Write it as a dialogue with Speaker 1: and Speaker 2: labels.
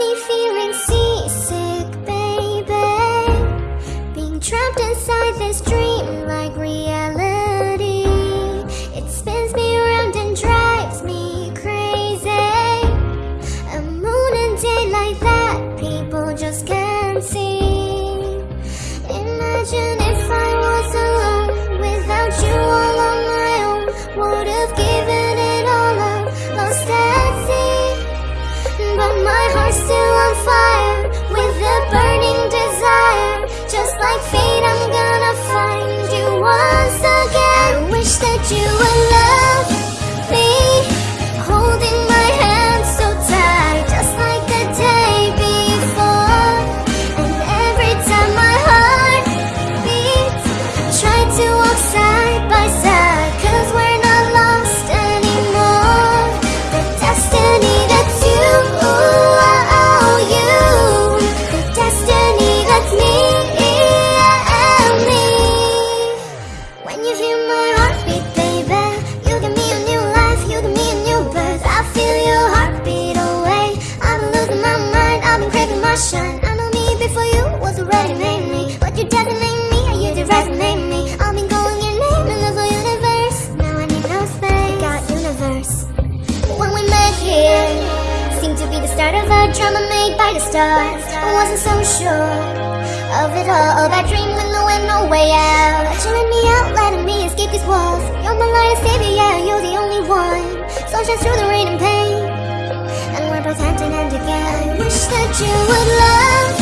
Speaker 1: me feeling seasick, baby. Being trapped inside start of a drama made by the stars I wasn't so sure of it all. Oh, About dreaming there went no way out. Chilling me out, letting me escape these walls. You're my light and savior, yeah, you're the only one. Sunshine through the rain and pain. And we're both hand in hand again. I wish that you would love